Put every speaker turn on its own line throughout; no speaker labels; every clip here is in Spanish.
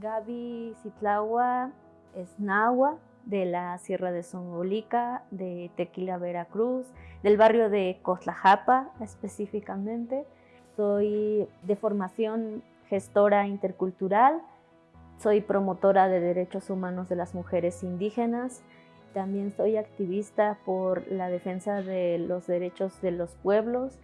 Gaby Citlagua es nahua de la Sierra de Songolica, de Tequila, Veracruz, del barrio de Cotlajapa específicamente. Soy de formación gestora intercultural, soy promotora de derechos humanos de las mujeres indígenas, también soy activista por la defensa de los derechos de los pueblos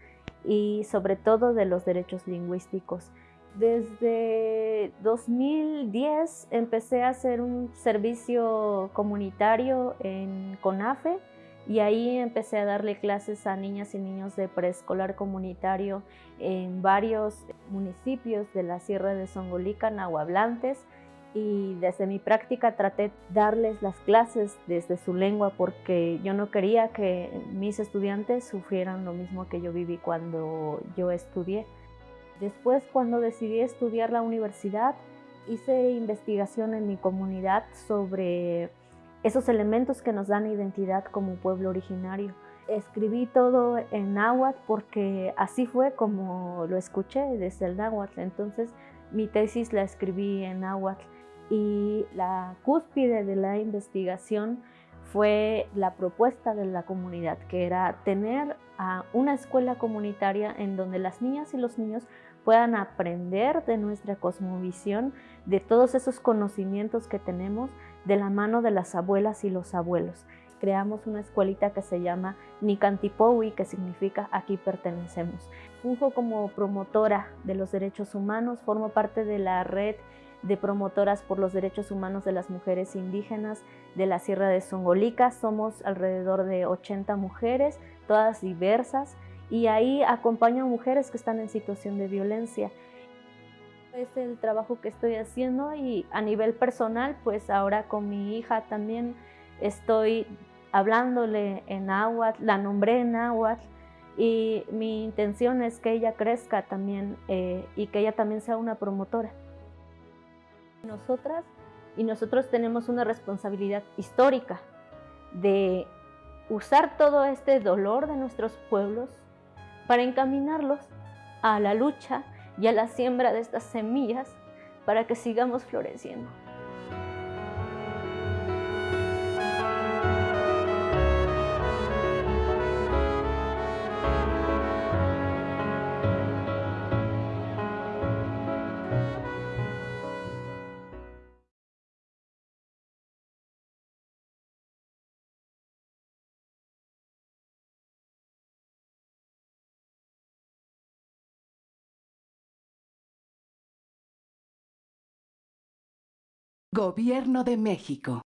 y sobre todo de los derechos lingüísticos. Desde 2010 empecé a hacer un servicio comunitario en CONAFE y ahí empecé a darle clases a niñas y niños de preescolar comunitario en varios municipios de la Sierra de Songolica, nahuablantes, y desde mi práctica traté darles las clases desde su lengua porque yo no quería que mis estudiantes sufrieran lo mismo que yo viví cuando yo estudié. Después, cuando decidí estudiar la universidad, hice investigación en mi comunidad sobre esos elementos que nos dan identidad como pueblo originario. Escribí todo en náhuatl porque así fue como lo escuché desde el náhuatl. Entonces, mi tesis la escribí en náhuatl y la cúspide de la investigación fue la propuesta de la comunidad, que era tener una escuela comunitaria en donde las niñas y los niños puedan aprender de nuestra cosmovisión, de todos esos conocimientos que tenemos de la mano de las abuelas y los abuelos. Creamos una escuelita que se llama Nicantipowi, que significa aquí pertenecemos. Funjo como promotora de los derechos humanos, formo parte de la red de promotoras por los derechos humanos de las mujeres indígenas de la Sierra de Songolica. Somos alrededor de 80 mujeres, todas diversas, y ahí acompaño a mujeres que están en situación de violencia. Es el trabajo que estoy haciendo y a nivel personal, pues ahora con mi hija también estoy hablándole en náhuatl, la nombré en náhuatl y mi intención es que ella crezca también eh, y que ella también sea una promotora. Nosotras y nosotros tenemos una responsabilidad histórica de usar todo este dolor de nuestros pueblos para encaminarlos a la lucha y a la siembra de estas semillas para que sigamos floreciendo.
Gobierno de México.